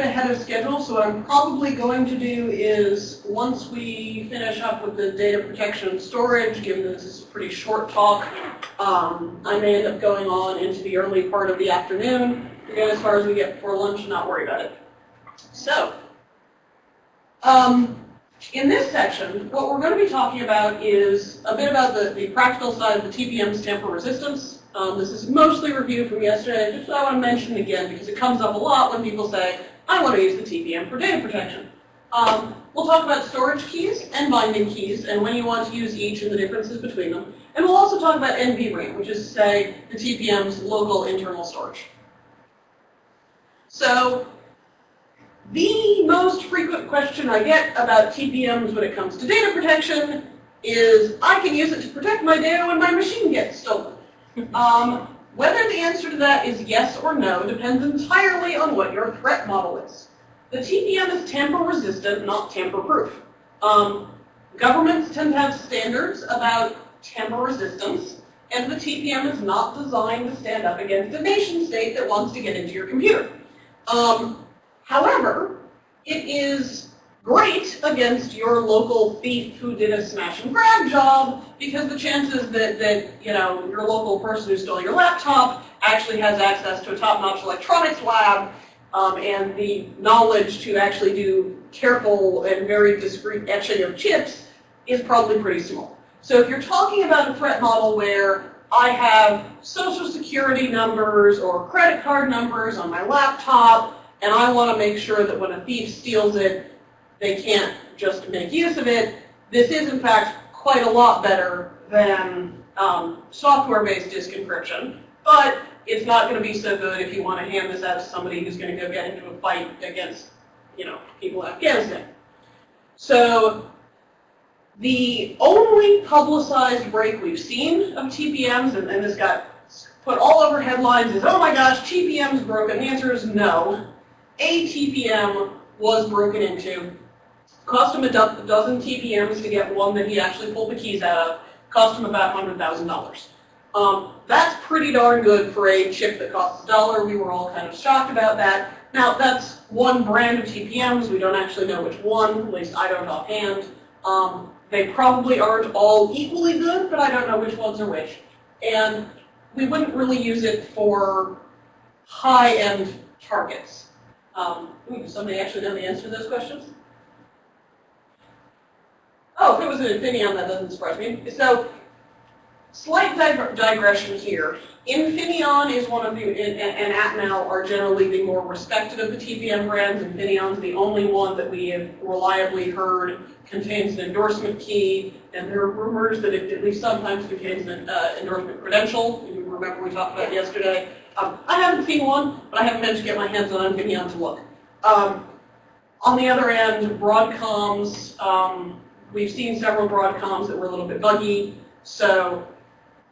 ahead of schedule, so what I'm probably going to do is, once we finish up with the data protection and storage, given that this is a pretty short talk, um, I may end up going on into the early part of the afternoon, to get as far as we get before lunch and not worry about it. So, um, in this section, what we're going to be talking about is a bit about the, the practical side of the TPM's tamper resistance. Um, this is mostly review from yesterday, just I want to mention again because it comes up a lot when people say, I want to use the TPM for data protection. Um, we'll talk about storage keys and binding keys and when you want to use each and the differences between them. And we'll also talk about NVRAM, which is say the TPM's local internal storage. So the most frequent question I get about TPMs when it comes to data protection is, I can use it to protect my data when my machine gets stolen. Um, whether the answer to that is yes or no depends entirely on what your threat model is. The TPM is tamper resistant, not tamper proof. Um, governments tend to have standards about tamper resistance, and the TPM is not designed to stand up against a nation state that wants to get into your computer. Um, however, it is great against your local thief who did a smash and grab job because the chances that, that you know your local person who stole your laptop actually has access to a top-notch electronics lab um, and the knowledge to actually do careful and very discreet etching of chips is probably pretty small. So if you're talking about a threat model where I have social security numbers or credit card numbers on my laptop, and I want to make sure that when a thief steals it, they can't just make use of it. This is, in fact, quite a lot better than um, software-based disk encryption, but it's not going to be so good if you want to hand this out to somebody who's going to go get into a fight against, you know, people in Afghanistan. So the only publicized break we've seen of TPMs, and, and this got put all over headlines, is, oh my gosh, TPM's broken. The answer is no. A TPM was broken into. Cost him a do dozen TPMs to get one that he actually pulled the keys out of. Cost him about $100,000. Um, that's pretty darn good for a chip that costs a dollar. We were all kind of shocked about that. Now, that's one brand of TPMs. We don't actually know which one, at least I don't offhand. Um, they probably aren't all equally good, but I don't know which ones are which. And we wouldn't really use it for high-end targets. Um, somebody actually know the answer to those questions? Oh, if it was an Infineon, that doesn't surprise me. So, slight digression here. Infineon is one of the, and, Atmel are generally the more respected of the TPM brands. Infineon's the only one that we have reliably heard contains an endorsement key, and there are rumors that it at least sometimes contains an uh, endorsement credential. You remember we talked about yesterday. Um, I haven't seen one, but I haven't managed to get my hands on Infineon to look. Um, on the other end, Broadcom's, um, we've seen several Broadcoms that were a little bit buggy, so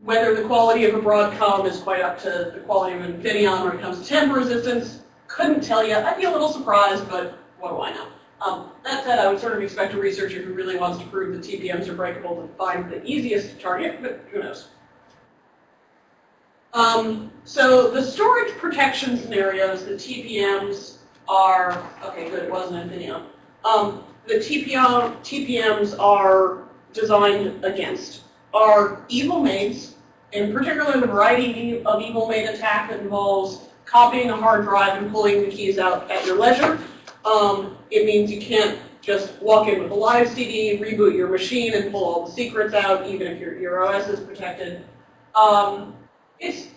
whether the quality of a Broadcom is quite up to the quality of an Infineon when it comes to tamper resistance, couldn't tell you. I'd be a little surprised, but what do I know? Um, that said, I would sort of expect a researcher who really wants to prove that TPMs are breakable to find the easiest target, but who knows. Um, so the storage protection scenarios, the TPMs are, okay, good, it wasn't Infineon. Um, the TPM, TPMs are designed against are evil maids in particular the variety of evil maid attack that involves copying a hard drive and pulling the keys out at your leisure. Um, it means you can't just walk in with a live CD, reboot your machine, and pull all the secrets out, even if your, your OS is protected. Um, it's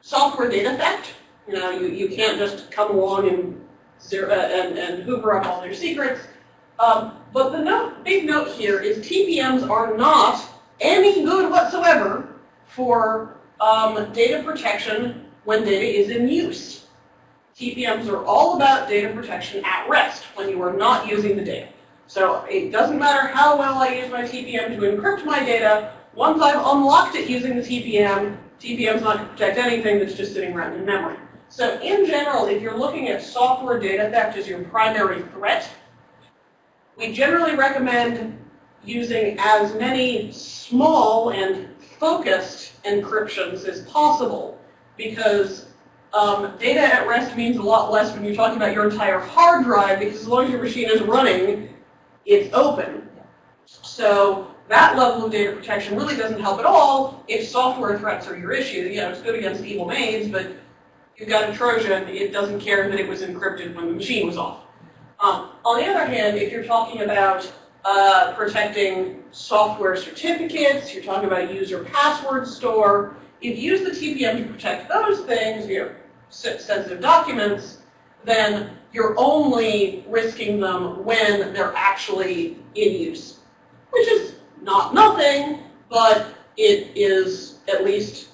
software data theft. You know, you, you can't just come along and, zero, and, and hoover up all your secrets. Um, but the note, big note here is TPMs are not any good whatsoever for um, data protection when data is in use. TPMs are all about data protection at rest when you are not using the data. So it doesn't matter how well I use my TPM to encrypt my data, once I've unlocked it using the TPM, TPM's not going to protect anything that's just sitting around in memory. So in general, if you're looking at software data theft as your primary threat, we generally recommend using as many small and focused encryptions as possible because Um, data at rest means a lot less when you're talking about your entire hard drive because as long as your machine is running, it's open. So that level of data protection really doesn't help at all if software threats are your issue. You know, it's good against evil maids, but you've got a Trojan, it doesn't care that it was encrypted when the machine was off. Um, on the other hand, if you're talking about uh, protecting software certificates, you're talking about user password store, if you use the TPM to protect those things, your sensitive documents, then you're only risking them when they're actually in use, which is not nothing, but it is at least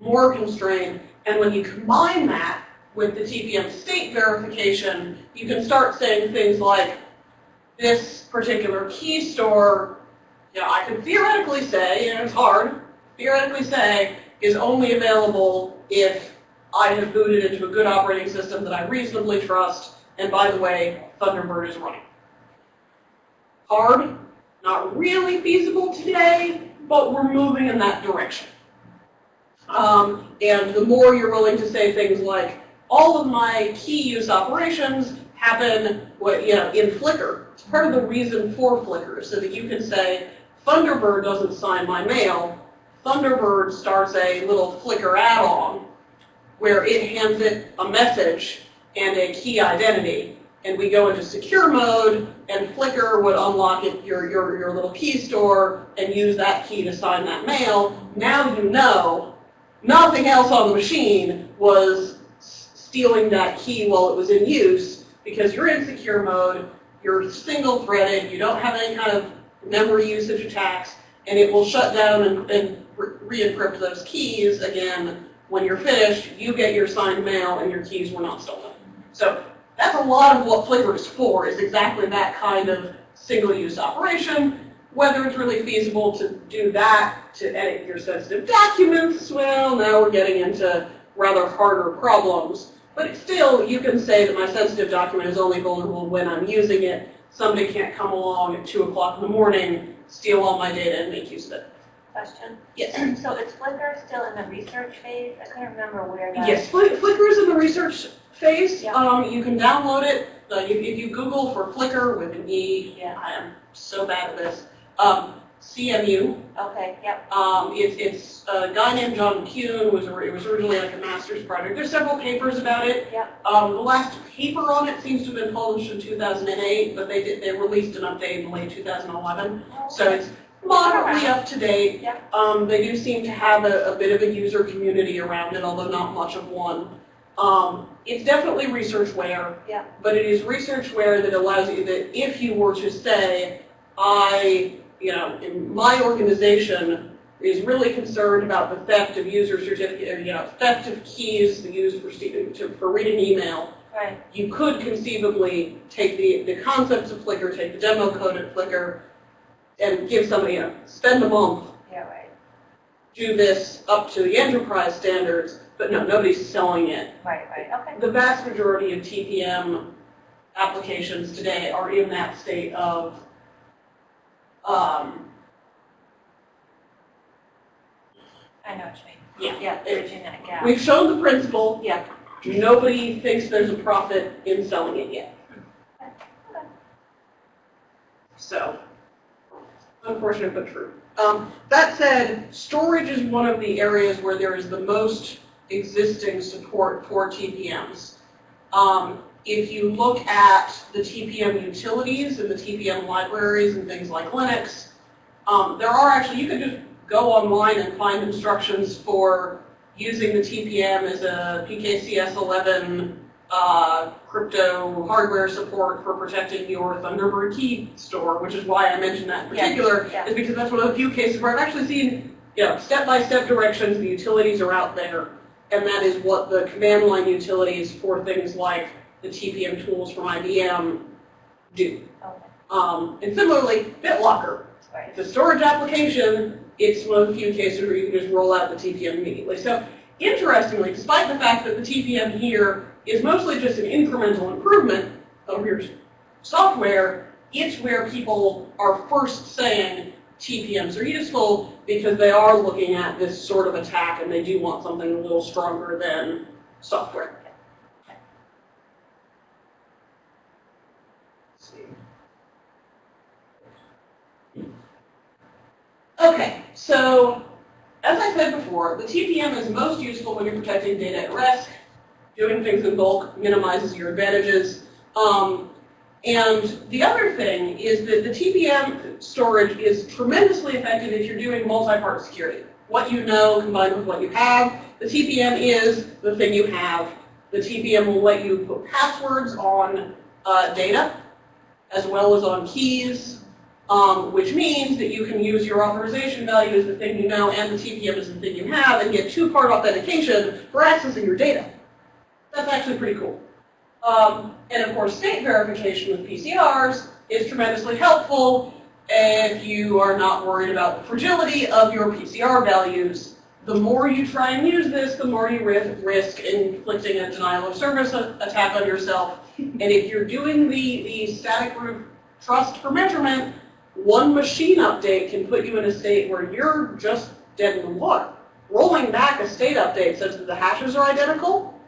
more constrained. And when you combine that with the TPM state verification, you can start saying things like, this particular key store, you know, I could theoretically say, and it's hard, theoretically say, is only available if I have booted into a good operating system that I reasonably trust, and by the way, Thunderbird is running. Hard, not really feasible today, but we're moving in that direction. Um, and the more you're willing to say things like, all of my key use operations happen you know, in Flicker. It's part of the reason for Flicker, so that you can say, Thunderbird doesn't sign my mail. Thunderbird starts a little Flicker add-on where it hands it a message and a key identity. And we go into secure mode, and Flicker would unlock it, your, your, your little key store and use that key to sign that mail. Now you know nothing else on the machine was stealing that key while it was in use because you're in secure mode, you're single threaded, you don't have any kind of memory usage attacks, and it will shut down and, and re-encrypt those keys again when you're finished, you get your signed mail and your keys were not stolen. So that's a lot of what Flicker is for, is exactly that kind of single-use operation. Whether it's really feasible to do that to edit your sensitive documents, well, now we're getting into rather harder problems. But still, you can say that my sensitive document is only vulnerable when I'm using it. Somebody can't come along at 2 o'clock in the morning, steal all my data, and make use of it. Question? Yes. So is Flicker still in the research phase? I couldn't remember where that. Yes, Flick, Flicker is in the research phase. Yeah. Um, you can download it. Uh, if, if you Google for Flicker with an E, Yeah. I am so bad at this. Um, CMU. Okay, yep, Um, it's, it's a guy named John McCune. Was it was originally like a master's project. There's several papers about it. yep. Um, the last paper on it seems to have been published in 2008, but they did they released an update in late 2011. So it's moderately up to date. Yep. Um, they do seem to have a, a bit of a user community around it, although not much of one. Um, it's definitely researchware, Yeah. but it is researchware that allows you that if you were to say, I, you know, in my organization is really concerned about the theft of user certificate, uh, you know, theft of keys used for, to, for reading email, Right, you could conceivably take the, the concepts of Flicker, take the demo code of Flicker, and give somebody, you know, spend a month, yeah, right, do this up to the enterprise standards, but no, nobody's selling it. right, right, okay. The vast majority of TPM applications today are in that state of, um, I know what you mean. yeah, Yeah, it- bridging that gap. we've shown the principle, Yeah. nobody thinks there's a profit in selling it yet. So, unfortunate but true. Um, that said, storage is one of the areas where there is the most existing support for TPMs. Um, if you look at the TPM utilities and the TPM libraries and things like Linux, um, there are actually, you can just go online and find instructions for using the TPM as a PKCS11 uh, crypto hardware support for protecting your Thunderbird key store, which is why I mentioned that in particular, yeah. is because that's one of the few cases where I've actually seen, you know, step-by-step directions, the utilities are out there, and that is what the command line utilities for things like the TPM tools from IBM do. Okay, Um, and similarly, BitLocker, right, it's a storage application, it's one of the few cases where you can just roll out the TPM immediately. So interestingly, despite the fact that the TPM here is mostly just an incremental improvement of your software, it's where people are first saying TPMs are useful because they are looking at this sort of attack and they do want something a little stronger than software. Let's see. Okay, so as I said before, the TPM is most useful when you're protecting data at rest. Doing things in bulk minimizes your advantages. Um, and the other thing is that the TPM storage is tremendously effective if you're doing multi-part security. What you know combined with what you have. The TPM is the thing you have. The TPM will let you put passwords on uh, data as well as on keys, um, which means that you can use your authorization value as the thing you know and the TPM as the thing you have and get two-part authentication for accessing your data. That's actually pretty cool. Um, and of course, state verification with PCRs is tremendously helpful if you are not worried about the fragility of your PCR values. The more you try and use this, the more you risk inflicting a denial of service attack on yourself. And if you're doing the, the static root trust for measurement, one machine update can put you in a state where you're just dead in the water. Rolling back a state update such that the hashes are identical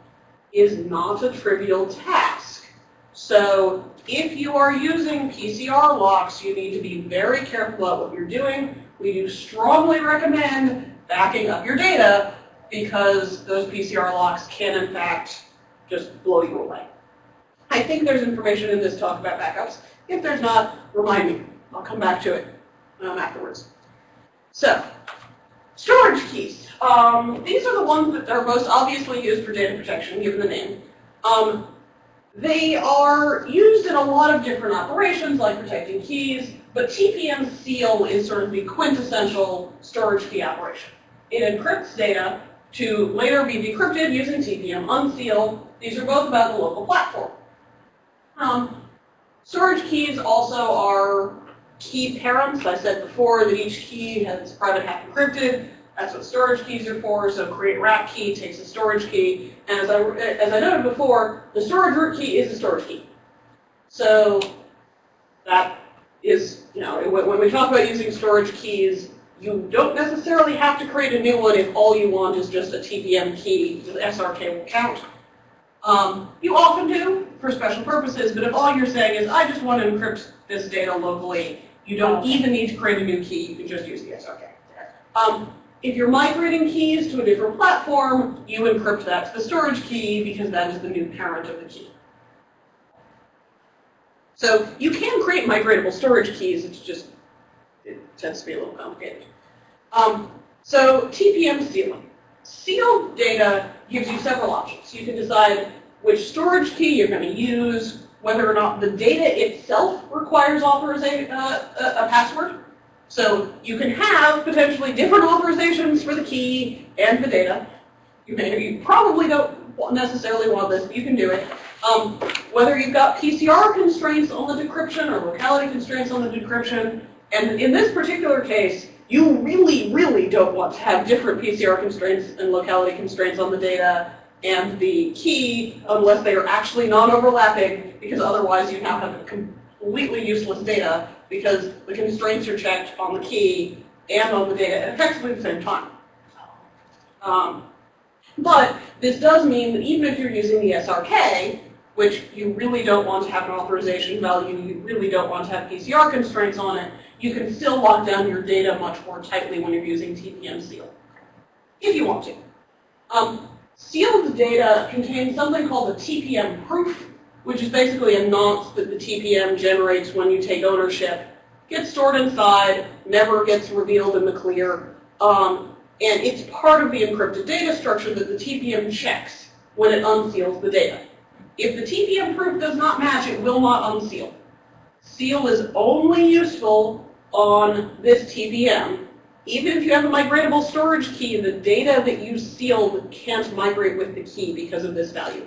is not a trivial task. So if you are using PCR locks, you need to be very careful about what you're doing. We do strongly recommend backing up your data because those PCR locks can in fact just blow you away. I think there's information in this talk about backups. If there's not, remind me. I'll come back to it um, afterwards. So, storage keys. Um, these are the ones that are most obviously used for data protection, given the name. Um, they are used in a lot of different operations, like protecting keys, but TPM seal is sort of the quintessential storage key operation. It encrypts data to later be decrypted using TPM unseal. These are both about the local platform. Um, storage keys also are key parents. I said before that each key has private half encrypted. That's what storage keys are for. So create wrap key takes a storage key. And as I, as I noted before, the storage root key is a storage key. So that is, you know, when we talk about using storage keys, you don't necessarily have to create a new one if all you want is just a TPM key, the SRK will count. Um, you often do for special purposes, but if all you're saying is, I just want to encrypt this data locally, you don't even need to create a new key, you can just use the SRK. Um, if you're migrating keys to a different platform, you encrypt that to the storage key because that is the new parent of the key. So you can create migratable storage keys, it's just, it tends to be a little complicated. Um, so TPM sealing. Sealed data gives you several options. You can decide which storage key you're going to use, whether or not the data itself requires authorization, uh, a, a password, so you can have potentially different authorizations for the key and the data. You, may, you probably don't necessarily want this, but you can do it. Um, whether you've got PCR constraints on the decryption or locality constraints on the decryption, and in this particular case, you really, really don't want to have different PCR constraints and locality constraints on the data and the key unless they are actually non-overlapping, because otherwise you now have completely useless data because the constraints are checked on the key and on the data at effectively the same time. Um, but this does mean that even if you're using the SRK, which you really don't want to have an authorization value, you really don't want to have PCR constraints on it, you can still lock down your data much more tightly when you're using TPM seal, if you want to. Um, sealed data contains something called a TPM proof, which is basically a nonce that the TPM generates when you take ownership, gets stored inside, never gets revealed in the clear, um, and it's part of the encrypted data structure that the TPM checks when it unseals the data. If the TPM proof does not match, it will not unseal. Seal is only useful on this TPM. Even if you have a migratable storage key, the data that you sealed can't migrate with the key because of this value.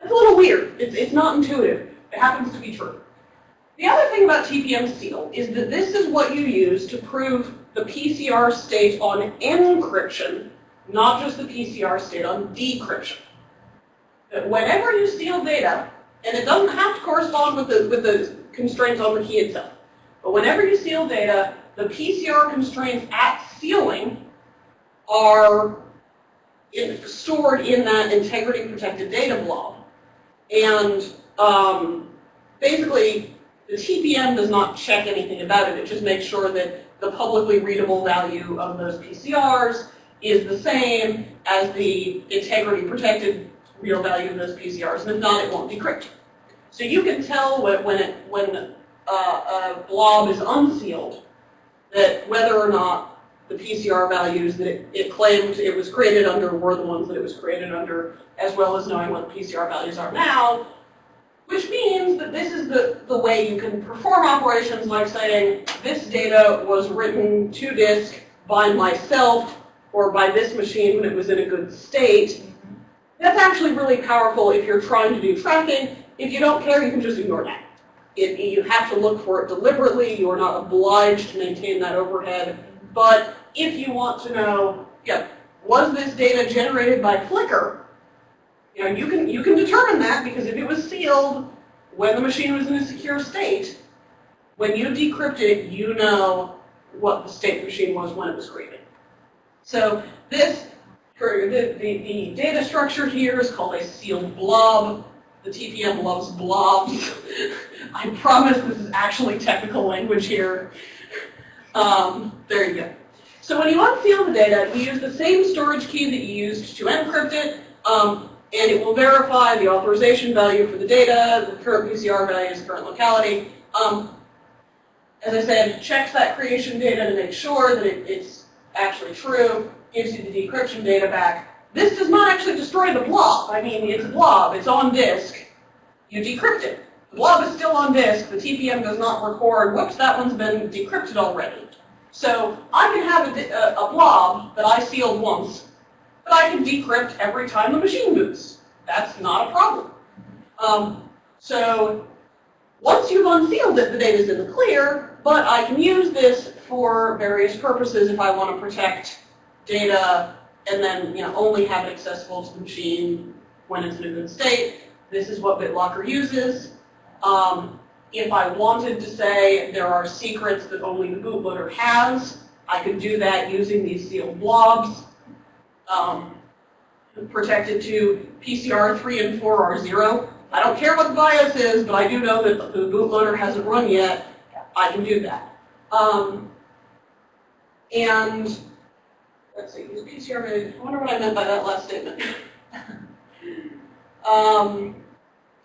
That's a little weird. It's, it's not intuitive. It happens to be true. The other thing about TPM seal is that this is what you use to prove the PCR state on encryption, not just the PCR state on decryption. That whenever you seal data, and it doesn't have to correspond with the, with the constraints on the key itself, but whenever you seal data, the PCR constraints at sealing are in, stored in that integrity protected data blob. And um, basically, the TPM does not check anything about it. It just makes sure that the publicly readable value of those PCRs is the same as the integrity protected real value of those PCRs, and if not, it won't decrypt. So you can tell when, it, when uh, a blob is unsealed that whether or not the PCR values that it, it claimed it was created under were the ones that it was created under, as well as knowing what the PCR values are now, which means that this is the, the way you can perform operations like saying, this data was written to disk by myself or by this machine when it was in a good state. That's actually really powerful if you're trying to do tracking. If you don't care, you can just ignore that. It, you have to look for it deliberately. You are not obliged to maintain that overhead. But if you want to know, yeah, was this data generated by Flicker? You know, you can you can determine that because if it was sealed when the machine was in a secure state, when you decrypt it, you know what the state the machine was when it was created. So this, the, the, the data structure here is called a sealed blob. The TPM loves blobs. I promise this is actually technical language here. Um, there you go. So when you unseal the data, you use the same storage key that you used to encrypt it, um, and it will verify the authorization value for the data, the current PCR values, current locality. Um, as I said, checks that creation data to make sure that it, it's actually true, gives you the decryption data back. This does not actually destroy the blob. I mean, it's a blob. It's on disk. You decrypt it. The blob is still on disk. The TPM does not record, whoops, that one's been decrypted already. So I can have a, a, blob that I sealed once, but I can decrypt every time the machine boots. That's not a problem. Um, so once you've unsealed it, the data's in the clear, but I can use this for various purposes if I want to protect data and then you know, only have it accessible to the machine when it's in a good state. This is what BitLocker uses. Um, if I wanted to say there are secrets that only the bootloader has, I could do that using these sealed blobs. Um, protected to PCR 3 and 4 are 0. I don't care what the BIOS is, but I do know that the bootloader hasn't run yet. I can do that. Um, and let's see, PCR mode. I wonder what I meant by that last statement. um,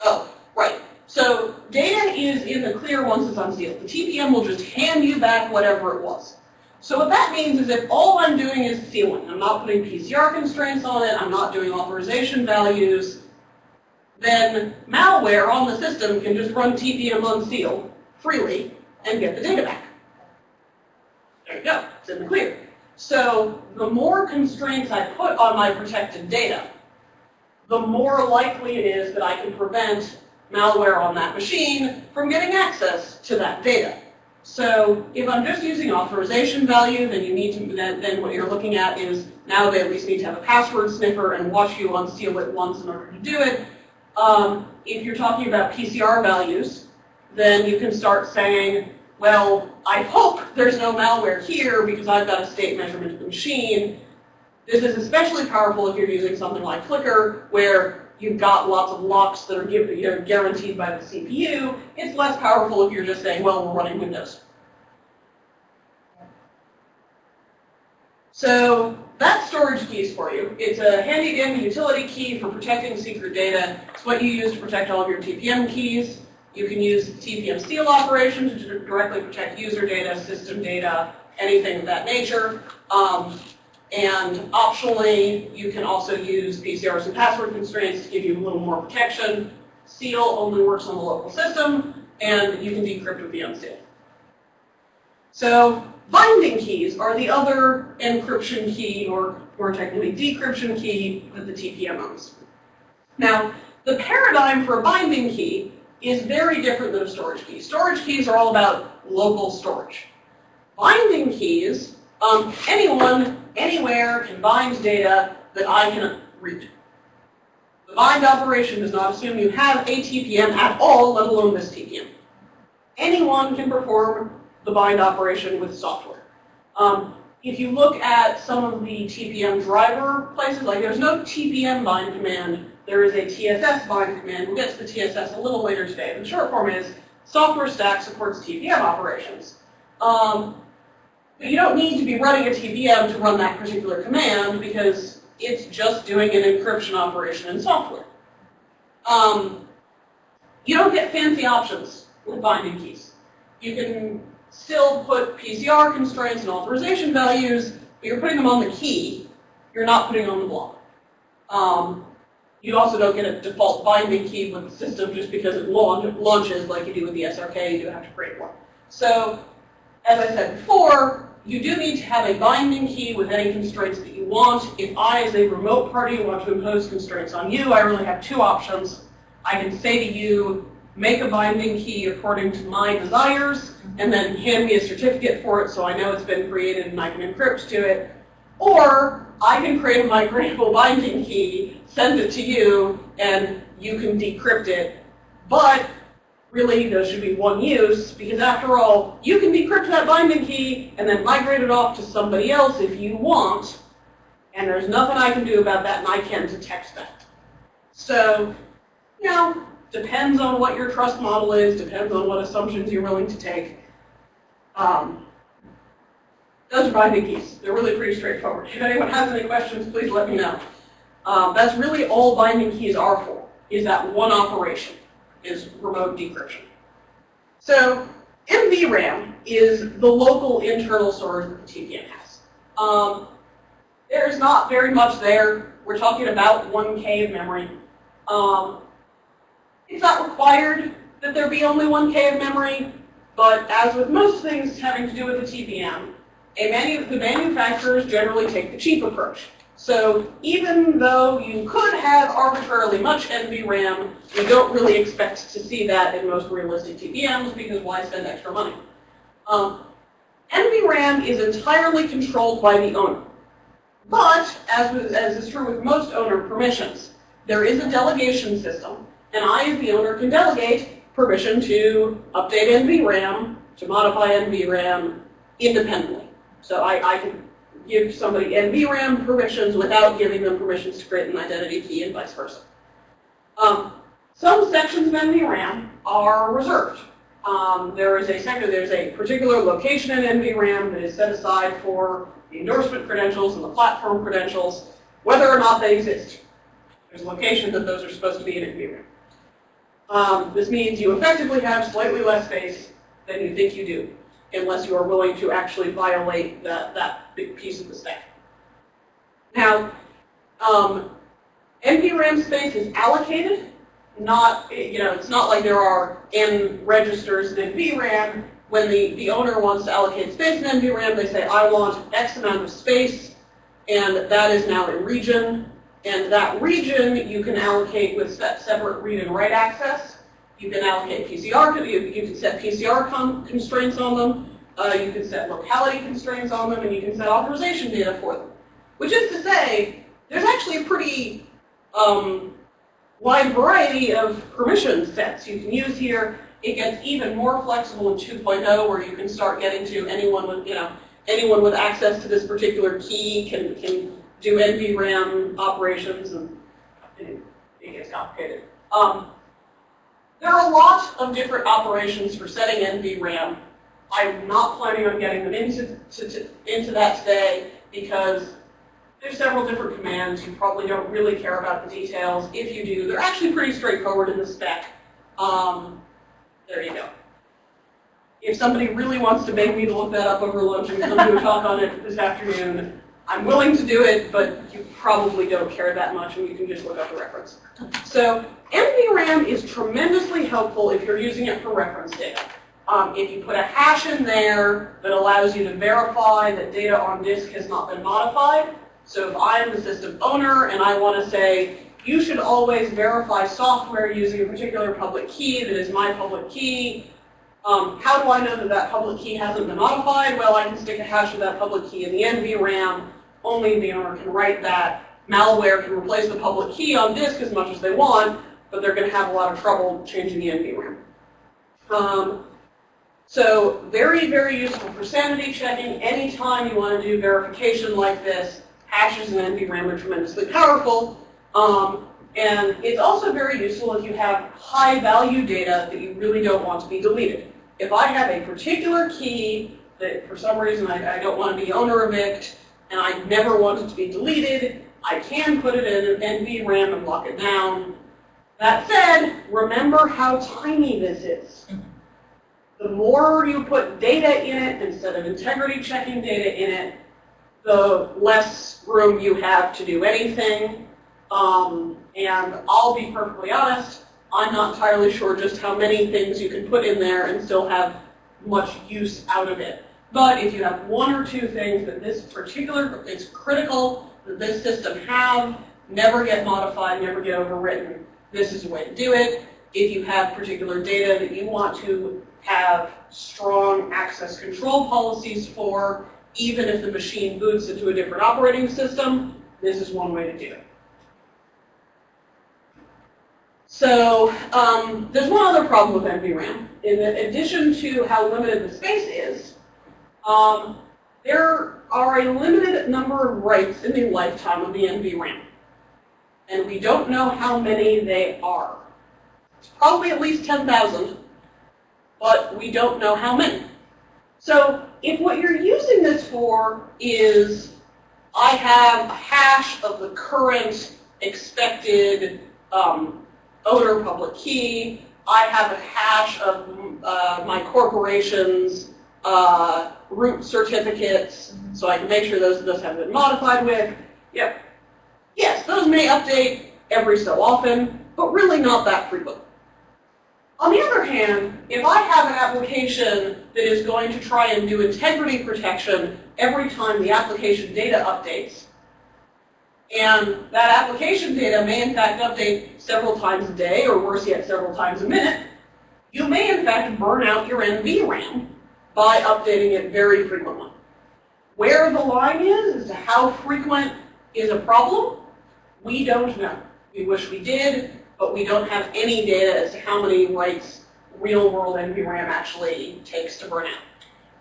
oh, right. So data is in the clear once it's unsealed. The TPM will just hand you back whatever it was. So what that means is if all I'm doing is sealing, I'm not putting PCR constraints on it, I'm not doing authorization values, then malware on the system can just run TPM unseal freely and get the data back. There you go, it's in the clear. So the more constraints I put on my protected data, the more likely it is that I can prevent malware on that machine from getting access to that data. So if I'm just using authorization value, then you need to then, then what you're looking at is now they at least need to have a password sniffer and watch you unseal it once in order to do it. Um, if you're talking about PCR values, then you can start saying, well, I hope there's no malware here because I've got a state measurement of the machine. This is especially powerful if you're using something like Flicker, where you've got lots of locks that are give, you know, guaranteed by the CPU. It's less powerful if you're just saying, well, we're running Windows. So that's storage keys for you. It's a handy dandy utility key for protecting secret data. It's what you use to protect all of your TPM keys. You can use TPM seal operations to directly protect user data, system data, anything of that nature. Um, and optionally, you can also use PCRs and password constraints to give you a little more protection. Seal only works on the local system, and you can decrypt with the unseal. So binding keys are the other encryption key, or more technically decryption key, that the TPM owns. Now, the paradigm for a binding key is very different than a storage key. Storage keys are all about local storage. Binding keys, um, anyone anywhere can bind data that I can read. The bind operation does not assume you have a TPM at all, let alone this TPM. Anyone can perform the bind operation with software. Um, if you look at some of the TPM driver places, like there's no TPM bind command, there is a TSS bind command. We'll get to the TSS a little later today. The short form is software stack supports TPM operations. Um, but you don't need to be running a TPM to run that particular command because it's just doing an encryption operation in software. Um, you don't get fancy options with binding keys. You can still put PCR constraints and authorization values, but you're putting them on the key. You're not putting them on the block. Um, you also don't get a default binding key with the system just because it launch, launches like you do with the SRK, you do have to create one. So, as I said before, you do need to have a binding key with any constraints that you want. If I, as a remote party, want to impose constraints on you, I really have two options. I can say to you, make a binding key according to my desires, and then hand me a certificate for it so I know it's been created and I can encrypt to it. Or I can create a migratable binding key, send it to you, and you can decrypt it. But really, there should be one use, because after all, you can decrypt that binding key and then migrate it off to somebody else if you want, and there's nothing I can do about that, and I can't detect that. So, you know, depends on what your trust model is, depends on what assumptions you're willing to take. Um, those are binding keys. They're really pretty straightforward. If anyone has any questions, please let me know. Um, that's really all binding keys are for, is that one operation, is remote decryption. So NVRAM is the local internal storage that the TPM has. Um, there's not very much there. We're talking about 1K of memory. Um, it's not required that there be only 1K of memory, but as with most things having to do with the TPM, manu the manufacturers generally take the cheap approach. So even though you could have arbitrarily much NVRAM, you don't really expect to see that in most realistic TPMs because why spend extra money? Um, NVRAM is entirely controlled by the owner. But, as, as is true with most owner permissions, there is a delegation system, and I, as the owner, can delegate permission to update NVRAM, to modify NVRAM independently. So I, I can give somebody NVRAM permissions without giving them permissions to create an identity key and vice versa. Um, some sections of NVRAM are reserved. Um, there is a sector, there's a particular location in NVRAM that is set aside for the endorsement credentials and the platform credentials, whether or not they exist. There's a location that those are supposed to be in NVRAM. Um, this means you effectively have slightly less space than you think you do unless you are willing to actually violate that, that big piece of the stack. Now, um, NVRAM space is allocated, not, you know, it's not like there are N registers in NVRAM. When the, the owner wants to allocate space in NVRAM, they say, I want X amount of space, and that is now a region. And that region you can allocate with separate read and write access. You can allocate PCR, you, you can set PCR constraints on them, uh, you can set locality constraints on them, and you can set authorization data for them. Which is to say, there's actually a pretty um, wide variety of permission sets you can use here. It gets even more flexible in 2.0 where you can start getting to anyone with, you know, anyone with access to this particular key can, can do NVRAM operations and it, it gets complicated. Um, there are a lot of different operations for setting NVRAM. I'm not planning on getting them into, to, to, into that today because there's several different commands. You probably don't really care about the details. If you do, they're actually pretty straightforward in the spec. Um, there you go. If somebody really wants to beg me to look that up over lunch and come do a talk on it this afternoon, I'm willing to do it, but you probably don't care that much and you can just look up the reference. So NVRAM is tremendously helpful if you're using it for reference data. Um, if you put a hash in there that allows you to verify that data on disk has not been modified, so if I am the system owner and I want to say, you should always verify software using a particular public key that is my public key, um, how do I know that that public key hasn't been modified? Well, I can stick a hash of that public key in the NVRAM only the owner can write that. Malware can replace the public key on disk as much as they want, but they're going to have a lot of trouble changing the NVRAM. Um, So very, very useful for sanity checking. Anytime you want to do verification like this, hashes and NVRAM are tremendously powerful. Um, and it's also very useful if you have high value data that you really don't want to be deleted. If I have a particular key that for some reason I, I don't want to be owner evict, and I never want it to be deleted, I can put it in an NVRAM and lock it down. That said, remember how tiny this is. The more you put data in it instead of integrity checking data in it, the less room you have to do anything. Um, and I'll be perfectly honest, I'm not entirely sure just how many things you can put in there and still have much use out of it. But if you have one or two things that this particular is critical that this system have, never get modified, never get overwritten, this is the way to do it. If you have particular data that you want to have strong access control policies for, even if the machine boots into a different operating system, this is one way to do it. So um, there's one other problem with NVRAM. In addition to how limited the space is, um, there are a limited number of writes in the lifetime of the NVRAM. And we don't know how many they are. It's probably at least 10,000, but we don't know how many. So if what you're using this for is, I have a hash of the current expected um, owner public key, I have a hash of uh, my corporation's uh, root certificates, so I can make sure those, those have been modified with. Yep. Yes, those may update every so often, but really not that frequent. On the other hand, if I have an application that is going to try and do integrity protection every time the application data updates, and that application data may in fact update several times a day, or worse yet, several times a minute, you may in fact burn out your NVRAM by updating it very frequently. Where the line is, how frequent is a problem, we don't know. We wish we did, but we don't have any data as to how many writes real-world NVRAM actually takes to burn out.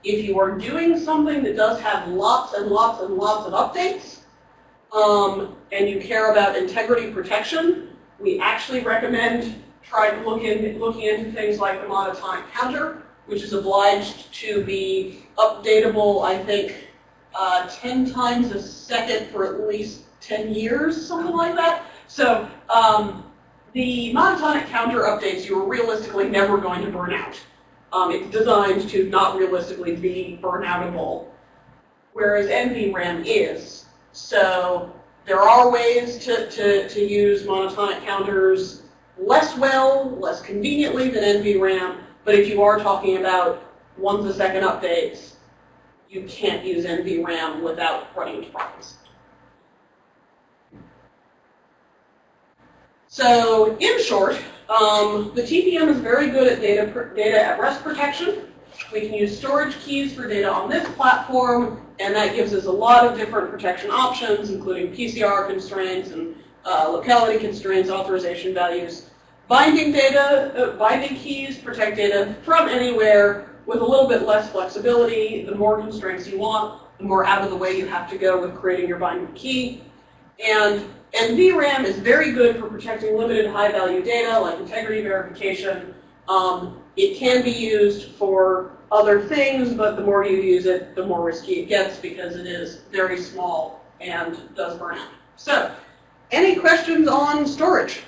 If you are doing something that does have lots and lots and lots of updates, um, and you care about integrity protection, we actually recommend trying to look in, looking into things like the monotonic counter, which is obliged to be updatable, I think, uh, 10 times a second for at least 10 years, something like that. So um, the monotonic counter updates you are realistically never going to burn out. Um, it's designed to not realistically be burnoutable, whereas NVRAM is. So there are ways to, to, to use monotonic counters less well, less conveniently than NVRAM, but if you are talking about once a second updates, you can't use NVRAM without running into problems. So in short, um, the TPM is very good at data, data at rest protection. We can use storage keys for data on this platform, and that gives us a lot of different protection options, including PCR constraints and uh, locality constraints, authorization values. Binding data, uh, binding keys protect data from anywhere with a little bit less flexibility. The more constraints you want, the more out of the way you have to go with creating your binding key. And NVRAM is very good for protecting limited high-value data like integrity verification. Um, it can be used for other things, but the more you use it, the more risky it gets because it is very small and does burn out. So, any questions on storage?